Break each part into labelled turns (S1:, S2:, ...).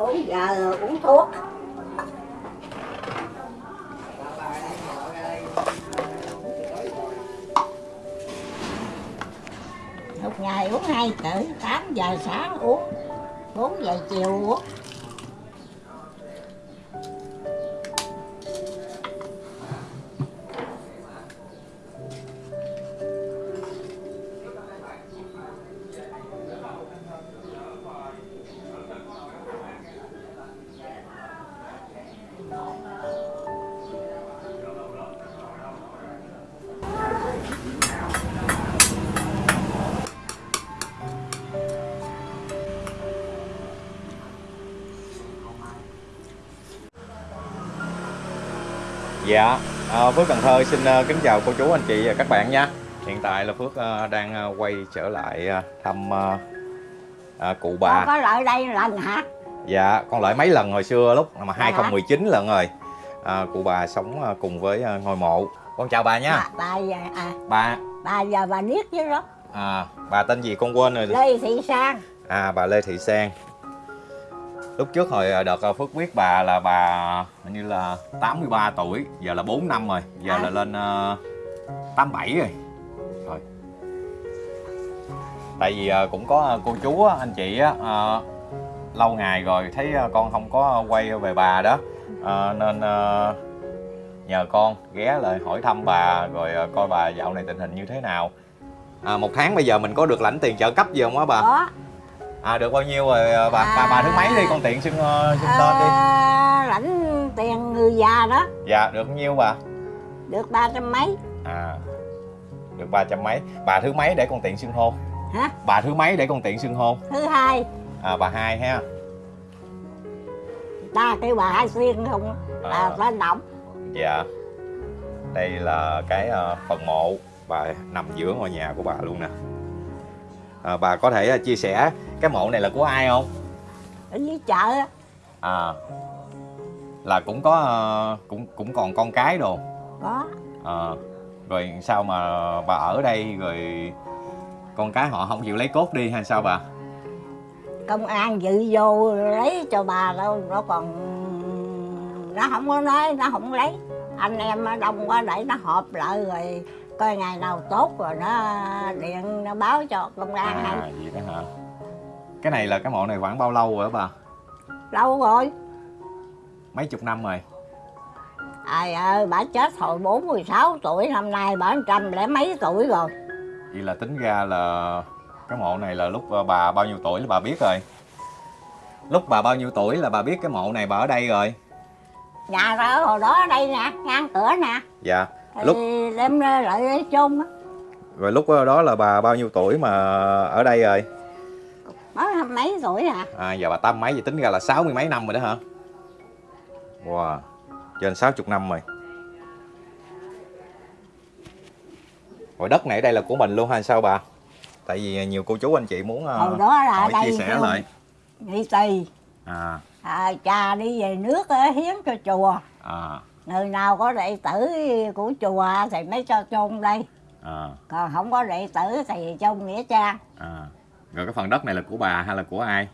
S1: 4 giờ uống thuốc. Một ngày uống hai cử 8 giờ sáng uống 4 giờ chiều uống.
S2: Dạ, à, Phước Cần Thơ xin à, kính chào cô chú anh chị và các bạn nha. Hiện tại là Phước à, đang à, quay trở lại thăm à, cụ bà.
S1: Con có lại đây lần hả?
S2: Dạ, con lại mấy lần hồi xưa lúc mà
S1: Dạ.
S2: 2019 lần rồi. À, Cụ bà sống cùng với ngôi mộ. Con chào bà nha.
S1: Bà, bà, giờ- à,
S2: Bà,
S1: bà giờ bà niết chứ đó.
S2: À, bà tên gì con quên rồi
S1: Lê Thị Sang.
S2: À, bà Lê Thị Sang Lúc trước hồi à, đợt à, Phước biết bà là bà hình như là 83 tuổi Giờ là 4 năm rồi Giờ
S1: À.
S2: là lên à, 87 rồi Rồi Tại vì à, cũng có cô chú anh chị á, à, lâu ngày rồi thấy con không có quay về bà đó à, Nên à, nhờ con ghé lại hỏi thăm bà Rồi à, coi bà dạo này tình hình như thế nào à, Một tháng bây giờ mình có được lãnh tiền trợ cấp gì không á bà?
S1: Có
S2: À được bao nhiêu rồi à, bà bà, bà thứ mấy đi con tiện xưng ờ, xưng tên đi.
S1: à, lãnh tiền người già đó
S2: Dạ được bao nhiêu bà?
S1: được ba trăm mấy
S2: À được ba trăm mấy. Bà thứ mấy để con tiện xưng hô?
S1: hả
S2: Bà thứ mấy để con tiện xưng hô?
S1: thứ hai
S2: À bà hai ha.
S1: ta kêu bà hai xuyên không
S2: À.
S1: là tên động
S2: Dạ. Đây là cái ờ, phần mộ bà nằm giữa ngôi nhà của bà luôn nè. À, bà có thể ờ, chia sẻ cái mộ này là của ai không?
S1: ở dưới chợ á.
S2: À là cũng có ờ, cũng cũng còn con cái đồ.
S1: có
S2: Ờ, rồi sao mà bà ở đây rồi con cái họ không chịu lấy cốt đi hay sao bà?
S1: công an dự vô lấy cho bà đâu nó còn nó không có nói nó không lấy anh em đông quá để nó họp lại rồi coi ngày nào tốt rồi nó điện nó báo cho công an hay
S2: À vậy đó hả? Cái này là cái mộ này khoảng bao lâu rồi đó bà?
S1: lâu rồi
S2: Mấy chục năm rồi.
S1: ai ơi bà chết hồi 46 tuổi năm nay bà trăm lẻ mấy tuổi rồi
S2: Vậy là tính ra là cái mộ này là lúc ờ, bà bao nhiêu tuổi là bà biết rồi. Lúc bà bao nhiêu tuổi là bà biết cái mộ này bà ở đây rồi.
S1: nhà ra hồi đó ở đây nè ngang cửa nè
S2: Dạ.
S1: Thì
S2: Lúc
S1: đem ra lại lấy chung á
S2: rồi lúc đó là bà bao nhiêu tuổi mà ở đây rồi?
S1: hai mấy tuổi à
S2: À giờ bà tám mấy vậy tính ra là sáu mươi mấy năm rồi đó hả? Wow. Trên 60 năm rồi. Rồi đất này ở đây là của mình luôn hay sao bà? Tại vì nhiều cô chú anh chị muốn ờ,
S1: hồi đó là ở
S2: hỏi
S1: đây
S2: chia sẻ lại.
S1: nghị tỳ
S2: À
S1: à, cha đi về nước á, hiến cho chùa
S2: à
S1: người nào có đệ tử của chùa thì mới cho chôn đây
S2: à
S1: còn không có đệ tử thì chôn nghĩa trang
S2: à. Rồi cái phần đất này là của bà hay là của ai?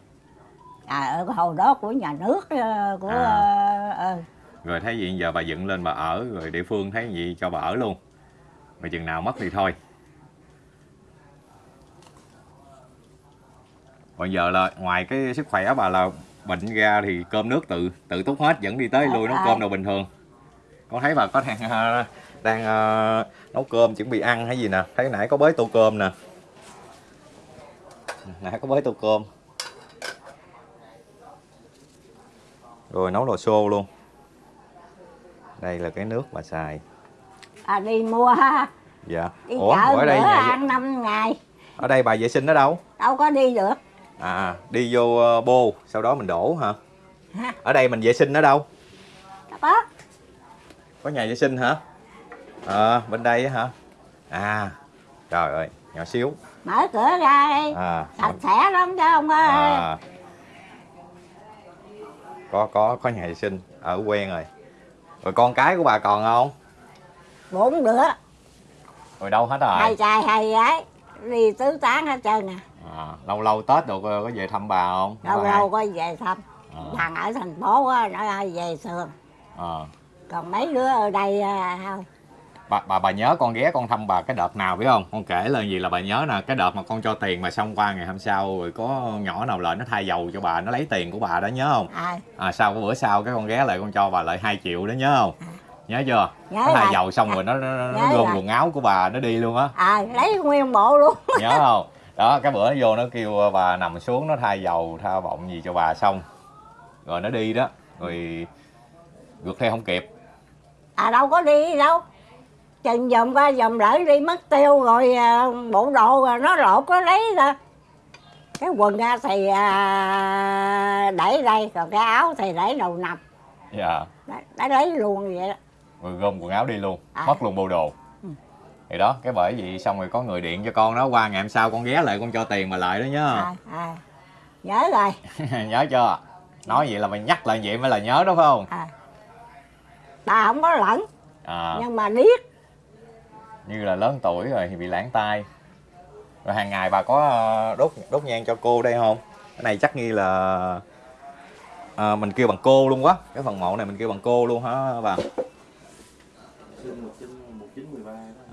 S1: à ở hồi đó của nhà nước ờ, của
S2: À.
S1: ờ, ờ,
S2: Rồi thấy gì giờ bà dựng lên bà ở rồi địa phương thấy gì cho bà ở luôn. Rồi chừng nào mất thì thôi. Còn giờ là ngoài cái sức khỏe bà là bệnh ra thì cơm nước tự tự túc hết vẫn đi tới lui nấu
S1: À.
S2: cơm đâu bình thường. Con thấy bà có đang ờ, đang ờ, nấu cơm chuẩn bị ăn hay gì nè, thấy nãy có bới tô cơm nè. Nãy có bới tô cơm. Rồi nấu lò xô luôn. Đây là cái nước bà xài.
S1: à, đi mua ha
S2: Dạ.
S1: đi
S2: Ủa,
S1: chợ
S2: ở đây nhà,
S1: ăn năm ngày
S2: ở đây bà vệ sinh ở đâu?
S1: đâu có đi được
S2: À, đi vô ờ, bô, sau đó mình đổ hả?
S1: ha
S2: Ở đây mình vệ sinh ở đâu?
S1: đó
S2: Có nhà vệ sinh hả? Ờ, bên đây á hả? À, trời ơi, nhỏ xíu.
S1: mở cửa ra đi
S2: À,
S1: sạch sẽ lắm chứ không có
S2: à. Có, có, có nhà vệ sinh, ở quen rồi. Rồi con cái của bà còn không?
S1: bốn đứa
S2: Rồi đâu hết rồi?
S1: hai trai hai gái đi tứ tán hết trơn nè
S2: À, lâu lâu Tết được có về thăm bà không?
S1: lâu lâu có về thăm
S2: À.
S1: thằng ở thành phố á nó về sườn
S2: à.
S1: Còn mấy đứa ở đây à, thôi
S2: bà bà bà nhớ con ghé con thăm bà cái đợt nào biết không? Con kể lên gì là bà nhớ nè cái đợt mà con cho tiền mà xong qua ngày hôm sau rồi có nhỏ nào lại nó thay dầu cho bà nó lấy tiền của bà đó nhớ không?
S1: À,
S2: à sau cái bữa sau cái con ghé lại con cho bà lại 2 triệu đó nhớ không? Nhớ chưa?
S1: Nhớ
S2: nó thay dầu xong rồi nó nó, nó,
S1: rồi.
S2: quần áo của bà nó đi luôn á.
S1: À lấy nguyên bộ luôn.
S2: Nhớ không? Đó cái bữa nó vô nó kêu bà nằm xuống nó thay dầu tha bọng gì cho bà xong. Rồi nó đi đó rồi ngược theo không kịp
S1: à đâu có đi đâu. Chừng vòng qua vòng lại đi mất tiêu rồi à, bộ đồ rồi nó lột nó lấy ra. Cái quần ra thì à, để đây còn cái áo thì để đầu nằm.
S2: Dạ.
S1: Nó lấy luôn vậy đó.
S2: Rồi gom quần áo đi luôn
S1: À.
S2: mất luôn bộ đồ.
S1: Ừ.
S2: thì đó cái bởi vậy xong rồi có người điện cho con đó qua ngày hôm sau con ghé lại con cho tiền mà lại đó nhớ
S1: à, à. nhớ rồi.
S2: Nhớ chưa? Nói vậy là mày nhắc lại vậy mới là nhớ đó phải không?
S1: À. bà không có lẫn
S2: à,
S1: nhưng mà điếc
S2: như là lớn tuổi rồi thì bị lãng tai. Rồi hàng ngày bà có ờ, đốt đốt nhang cho cô đây không? Cái này chắc nghi là ờ, mình kêu bằng cô luôn quá. Cái phần mộ này mình kêu bằng cô luôn hả bà?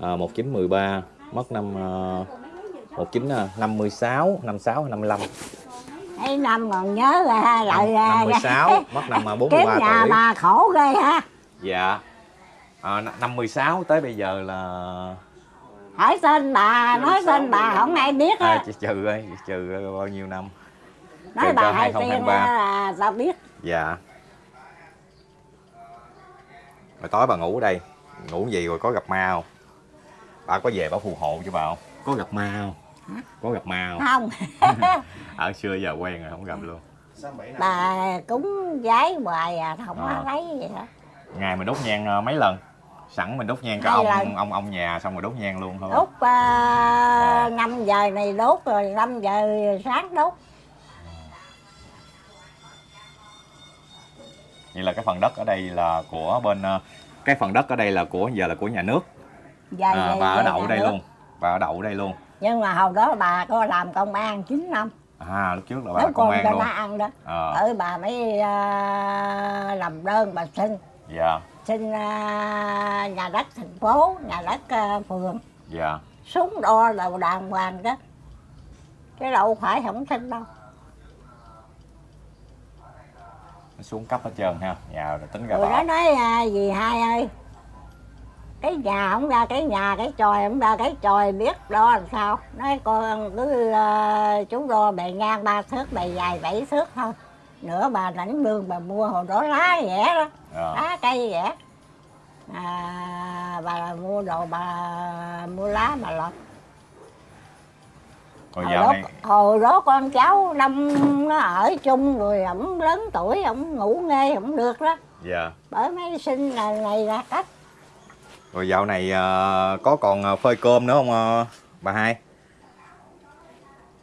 S2: À, 1913 mất năm uh, 1956 56 55
S1: mấy năm còn nhớ ra lại ra
S2: 56 mất năm ờ,
S1: kiếm
S2: 43
S1: nhà
S2: tuổi.
S1: bà khổ ghê ha
S2: dạ. À, n- 56 tới bây giờ là
S1: hỏi tên bà nói tên bà không ai biết
S2: à,
S1: á
S2: chị trừ ơi trừ bao nhiêu năm?
S1: Nói
S2: trừ
S1: bà hai tiên
S2: 2023.
S1: á là tao biết?
S2: Dạ. Rồi tối bà ngủ ở đây. Ngủ gì rồi có gặp ma không? Bà có về bà phù hộ cho bà không? Có gặp ma không? Có gặp ma không?
S1: Không.
S2: Ở xưa giờ quen rồi không gặp luôn.
S1: Bà cúng giấy hoài à không
S2: À.
S1: có lấy gì hết
S2: ngày mình đốt nhang ờ, mấy lần? Sẵn mình đốt nhang cho ông
S1: lần.
S2: ông ông nhà xong rồi đốt nhang luôn thôi.
S1: Đốt uh, 5 giờ này đốt rồi 5 giờ sáng đốt.
S2: Vậy là cái phần đất ở đây là của bên ờ, cái phần đất ở đây là của giờ là của nhà nước.
S1: Giờ
S2: à, bà ở đậu đây
S1: nước.
S2: luôn. Bà ở đậu đây luôn.
S1: Nhưng mà hồi đó bà có làm công an 9 năm.
S2: À lúc trước là bà là công an luôn.
S1: ăn đó.
S2: À,
S1: ở bà mới à, làm đơn bà xin
S2: dạ.
S1: Xin à, nhà đất thành phố nhà đất à, phường.
S2: Dạ.
S1: Súng đo đầu đàng hoàng đó. Cái đâu phải không xin đâu.
S2: Nó xuống cấp hết trơn ha. Nhà rồi tính ra bảo.
S1: nó nói à, gì hai ơi? Cái nhà không ra cái nhà cái tròi không ra cái tròi biết đo làm sao? Nói con cứ à, chú đo bề ngang ba thước bề dài bảy thước thôi nữa bà lãnh lương bà mua hồi đó lá rẻ đó.
S2: À,
S1: lá cây rẻ. À, bà mua đồ bà mua lá bà lọt.
S2: Rồi
S1: hồi
S2: dạo
S1: đó,
S2: này
S1: hồi đó con cháu năm nó ở chung rồi ổng lớn tuổi ổng ngủ nghe ổng được đó.
S2: Dạ.
S1: Bởi mấy sinh là này là cách.
S2: Rồi dạo này ờ, có còn ờ, phơi cơm nữa không ờ, bà hai?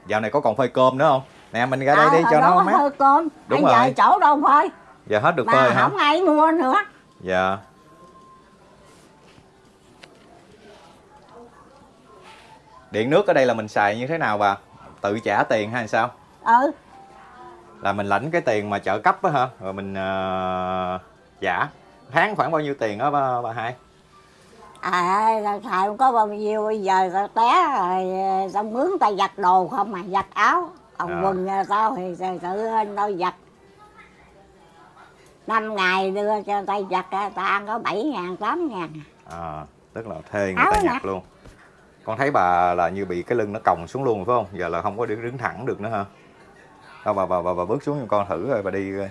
S2: Dạo này có còn phơi cơm nữa không nè mình ra đây
S1: À,
S2: đi cho nó mát
S1: hơi cơm
S2: Đúng
S1: bây
S2: rồi.
S1: chỗ đâu phơi
S2: giờ hết được
S1: mà
S2: phơi hả?
S1: không ai mua nữa.
S2: Dạ. Điện nước ở đây là mình xài như thế nào bà? Tự trả tiền hay sao?
S1: Ừ.
S2: Là mình lãnh cái tiền mà trợ cấp á hả? Rồi mình ờ, trả. Tháng khoảng bao nhiêu tiền đó bà, bà hai?
S1: À là xài không có bao nhiêu bây giờ té rồi tao mướn tao giặt đồ không mà giặt áo còn
S2: À.
S1: quần à, tao thì tự tự tao giặt năm ngày đưa cho tao giặt á, tao ăn có bảy ngàn tám ngàn.
S2: À, tức là thuê người
S1: Áo
S2: ta
S1: nè.
S2: nhặt luôn. Con thấy bà là như bị cái lưng nó còng xuống luôn phải không? Giờ là không có đứng đứng thẳng được nữa hả? Đâu bà bà bà, bà bước xuống giùm con thử rồi bà đi coi.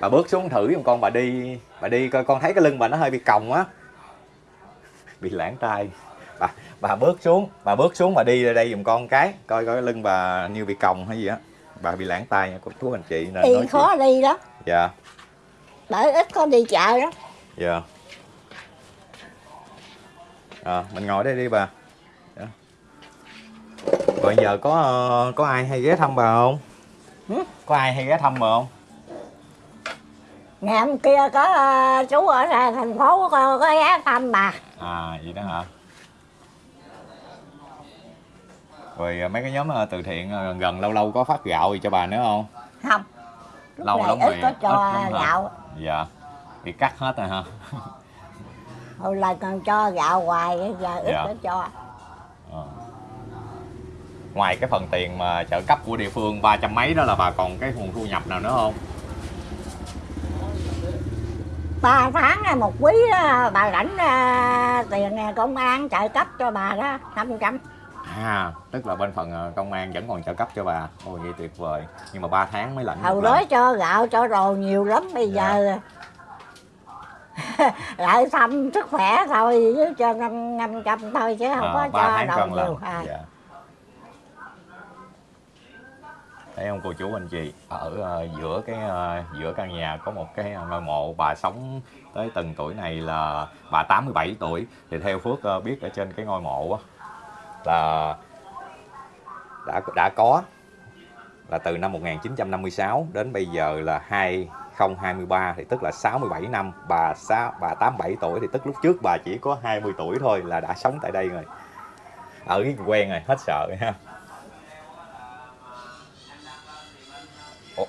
S2: Bà bước xuống thử giùm con bà đi bà đi coi con thấy cái lưng bà nó hơi bị còng á. Bị lãng tai bà bà bước xuống bà bước xuống bà đi ra đây giùm con cái coi coi cái lưng bà như bị còng hay gì á. Bà bị lãng tai nha cô chú anh chị nên nói
S1: khó
S2: chuyện.
S1: đi đó.
S2: Dạ.
S1: Bởi ít có đi chợ đó.
S2: Dạ. À, mình ngồi đây đi bà. Dạ. rồi giờ có ờ, có ai hay ghé thăm bà không? Có ai hay ghé thăm bà không?
S1: Ngày hôm kia có ờ, chú ở ra thành phố có, có ghé thăm bà.
S2: À vậy đó hả rồi ờ, mấy cái nhóm ờ, từ thiện ờ, gần gần lâu lâu có phát gạo gì cho bà nữa không?
S1: Không. Lúc
S2: lâu
S1: này
S2: lắm
S1: ít
S2: rồi
S1: có
S2: ít
S1: cho
S2: hả?
S1: gạo.
S2: Dạ. Bị cắt hết rồi hả?
S1: Hồi là còn cho gạo hoài giờ ít
S2: Dạ.
S1: cho.
S2: Ờ. ngoài cái phần tiền mà trợ cấp của địa phương ba trăm mấy đó là bà còn cái nguồn thu nhập nào nữa không?
S1: Ba tháng hay một quý đó, bà lãnh à, tiền công an trợ cấp cho bà đó 500
S2: à tức là bên phần ờ, công an vẫn còn trợ cấp cho bà ôi vậy tuyệt vời nhưng mà 3 tháng mới lãnh
S1: hồi đó
S2: lần.
S1: cho gạo cho đồ nhiều lắm bây
S2: Dạ.
S1: giờ lại thăm sức khỏe thôi chứ cho năm năm trăm thôi chứ không
S2: Ờ,
S1: có cho đâu nhiều à.
S2: dạ. thấy không cô chú anh chị ở ờ, giữa cái ờ, giữa căn nhà có một cái ngôi mộ bà sống tới từng tuổi này là bà 87 tuổi thì theo Phước ờ, biết ở trên cái ngôi mộ á là đã đã có là từ năm 1956 đến bây giờ là 2023 thì tức là 67 năm. Bà bà 87 tuổi thì tức lúc trước bà chỉ có 20 tuổi thôi là đã sống tại đây rồi. Ở quen rồi hết sợ rồi ha. Ủa,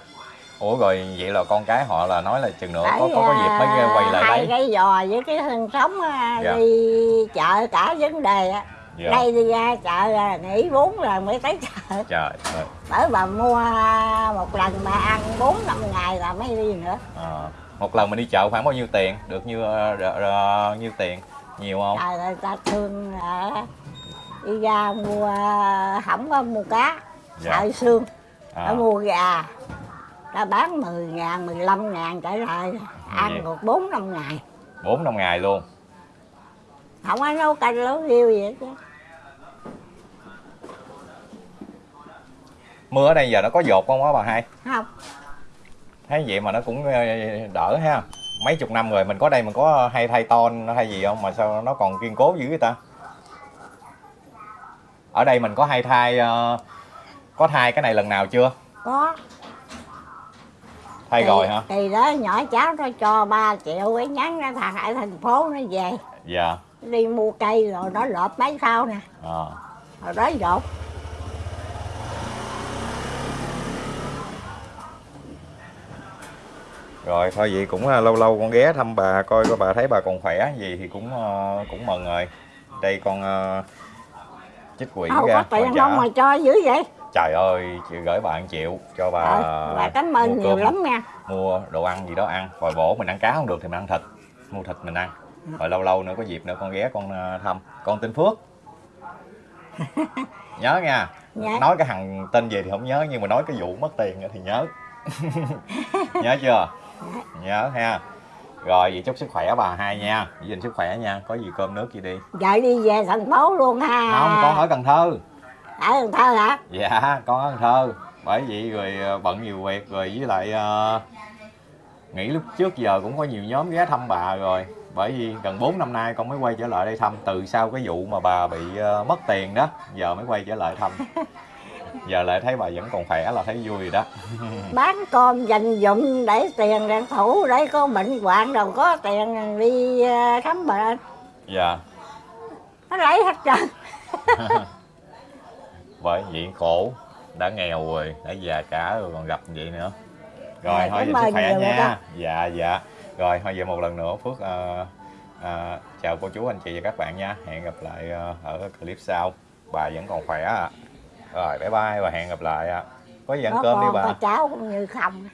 S2: Ủa rồi vậy là con cái họ là nói là chừng nữa có có, có dịp mới
S1: à,
S2: quay lại
S1: hai
S2: đấy.
S1: cái giò với cái thân sống à,
S2: Dạ.
S1: đi chợ cả vấn đề á
S2: dạ.
S1: đây đi ra chợ là nghỉ bốn lần mới tới chợ.
S2: Trời ơi.
S1: Bởi bà mua một lần bà ăn bốn năm ngày là mới đi nữa.
S2: À, một lần mình đi chợ khoảng bao nhiêu tiền? Được như r- nhiêu tiền? Nhiều không?
S1: Trời ơi ta thương à, đi ra mua không có mua cá
S2: Dạ.
S1: sợ xương
S2: à,
S1: mua gà. Ta bán 10 ngàn 15 ngàn trở lại ăn
S2: Vậy.
S1: được bốn năm ngày.
S2: Bốn năm ngày luôn
S1: không có nấu canh nấu riêu gì hết chứ.
S2: Mưa ở đây giờ nó có dột không á bà hai?
S1: Không.
S2: Thấy vậy mà nó cũng ờ, đỡ ha. Mấy chục năm rồi mình có đây mình có hay thay ton hay gì không? Mà sao nó còn kiên cố dữ vậy ta? Ở đây mình có hay thay ờ, có thay cái này lần nào chưa?
S1: Có.
S2: Thay
S1: Thì-
S2: rồi hả?
S1: thì đó nhỏ cháu nó cho 3 triệu cái nhắn nó thằng ở thành phố nó về.
S2: Dạ
S1: đi mua cây rồi nó lợp mấy sau nè.
S2: À.
S1: rồi đó dột
S2: rồi thôi vậy cũng ờ, lâu lâu con ghé thăm bà coi coi bà thấy bà còn khỏe gì thì cũng ờ, cũng mừng rồi. Đây con ờ, chích quỷ
S1: không
S2: ra
S1: có tiền không mà cho dữ vậy?
S2: Trời ơi chị gửi bạn triệu cho bà
S1: Ờ, bà cảm ơn nhiều
S2: cơm,
S1: lắm nha.
S2: Mua đồ ăn gì đó ăn. Hồi bổ mình ăn cá không được thì mình ăn thịt. Mua thịt mình ăn rồi lâu lâu nữa có dịp nữa con ghé con ờ, thăm. Con tên Phước. Nhớ nha.
S1: Dạ.
S2: nói cái thằng tên gì thì không nhớ nhưng mà nói cái vụ mất tiền thì nhớ. Nhớ chưa? Nhớ ha. Rồi vậy chúc sức khỏe bà hai nha. Giữ gìn sức khỏe nha. Có gì cơm nước gì đi.
S1: Vợ đi về thành phố luôn ha.
S2: Không con ở Cần Thơ.
S1: Ở Cần Thơ hả?
S2: Dạ con ở Cần Thơ. Bởi vậy rồi ờ, bận nhiều việc rồi với lại ờ, nghĩ lúc trước giờ cũng có nhiều nhóm ghé thăm bà rồi bởi vì gần 4 năm nay con mới quay trở lại đây thăm từ sau cái vụ mà bà bị ờ, mất tiền đó giờ mới quay trở lại thăm. Giờ lại thấy bà vẫn còn khỏe là thấy vui rồi đó.
S1: Bán cơm dành dụm để tiền để thủ để có bệnh hoạn đâu có tiền đi ờ, khám bệnh.
S2: Dạ.
S1: Nó lấy hết trơn.
S2: Bởi vậy khổ đã nghèo rồi đã già cả rồi còn gặp vậy nữa. Rồi
S1: Dạ,
S2: thôi sức khỏe
S1: rồi đó.
S2: nha dạ dạ rồi thôi vậy một lần nữa phước ờ, ờ, chào cô chú anh chị và các bạn nha. Hẹn gặp lại ờ, ở clip sau. Bà vẫn còn khỏe à. rồi bye bye và hẹn gặp lại ạ. Có gì ăn
S1: có
S2: cơm đi bà.
S1: có cháu cũng như không